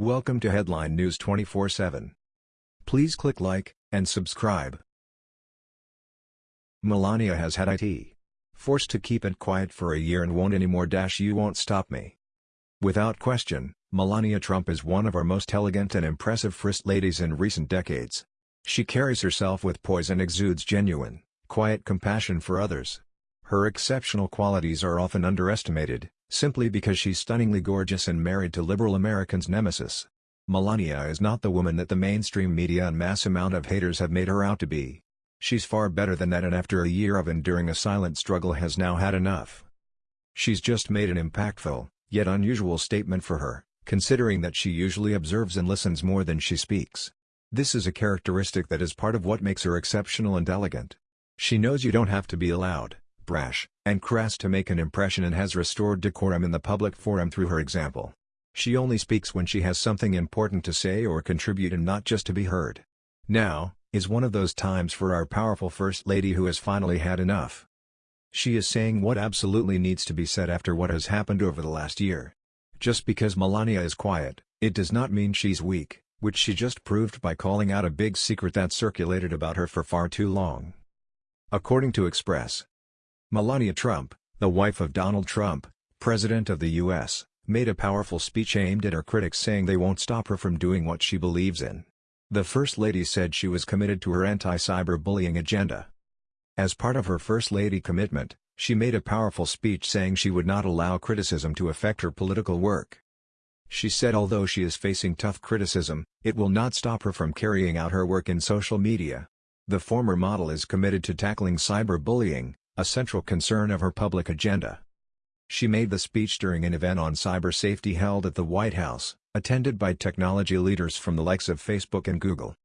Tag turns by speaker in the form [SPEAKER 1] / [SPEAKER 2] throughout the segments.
[SPEAKER 1] Welcome to Headline News 24/7. Please click like and subscribe. Melania has had it forced to keep it quiet for a year and won't anymore. Dash you won't stop me. Without question, Melania Trump is one of our most elegant and impressive first ladies in recent decades. She carries herself with poise and exudes genuine, quiet compassion for others. Her exceptional qualities are often underestimated, simply because she's stunningly gorgeous and married to liberal Americans' nemesis. Melania is not the woman that the mainstream media and mass amount of haters have made her out to be. She's far better than that and after a year of enduring a silent struggle has now had enough. She's just made an impactful, yet unusual statement for her, considering that she usually observes and listens more than she speaks. This is a characteristic that is part of what makes her exceptional and elegant. She knows you don't have to be loud, brash, and crass to make an impression and has restored decorum in the public forum through her example. She only speaks when she has something important to say or contribute and not just to be heard. Now, is one of those times for our powerful First Lady who has finally had enough. She is saying what absolutely needs to be said after what has happened over the last year. Just because Melania is quiet, it does not mean she's weak, which she just proved by calling out a big secret that circulated about her for far too long. According to Express, Melania Trump, the wife of Donald Trump, President of the U.S., made a powerful speech aimed at her critics saying they won't stop her from doing what she believes in. The First Lady said she was committed to her anti-cyberbullying agenda. As part of her First Lady commitment, she made a powerful speech saying she would not allow criticism to affect her political work. She said although she is facing tough criticism, it will not stop her from carrying out her work in social media. The former model is committed to tackling cyberbullying, a central concern of her public agenda. She made the speech during an event on cyber safety held at the White House, attended by technology leaders from the likes of Facebook and Google.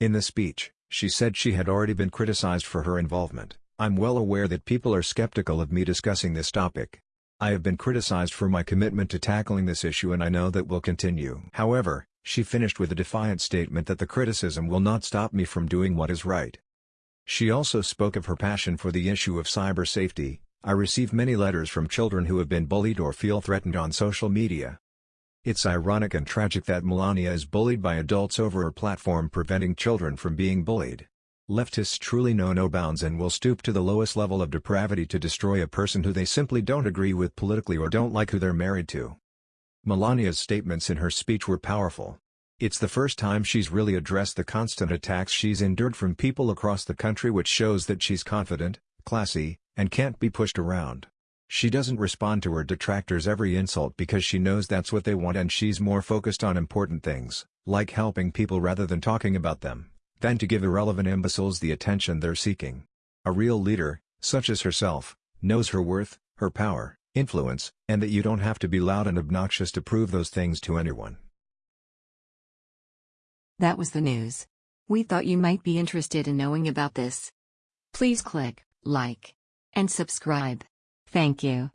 [SPEAKER 1] In the speech, she said she had already been criticized for her involvement. I'm well aware that people are skeptical of me discussing this topic. I have been criticized for my commitment to tackling this issue and I know that will continue. However, she finished with a defiant statement that the criticism will not stop me from doing what is right. She also spoke of her passion for the issue of cyber safety. I receive many letters from children who have been bullied or feel threatened on social media. It's ironic and tragic that Melania is bullied by adults over her platform preventing children from being bullied. Leftists truly know no bounds and will stoop to the lowest level of depravity to destroy a person who they simply don't agree with politically or don't like who they're married to. Melania's statements in her speech were powerful. It's the first time she's really addressed the constant attacks she's endured from people across the country which shows that she's confident, classy, and can't be pushed around. She doesn't respond to her detractors every insult because she knows that's what they want and she's more focused on important things, like helping people rather than talking about them, than to give irrelevant imbeciles the attention they're seeking. A real leader, such as herself, knows her worth, her power, influence, and that you don't have to be loud and obnoxious to prove those things to anyone.
[SPEAKER 2] That was the news. We thought you might be interested in knowing about this. Please click like and subscribe. Thank you.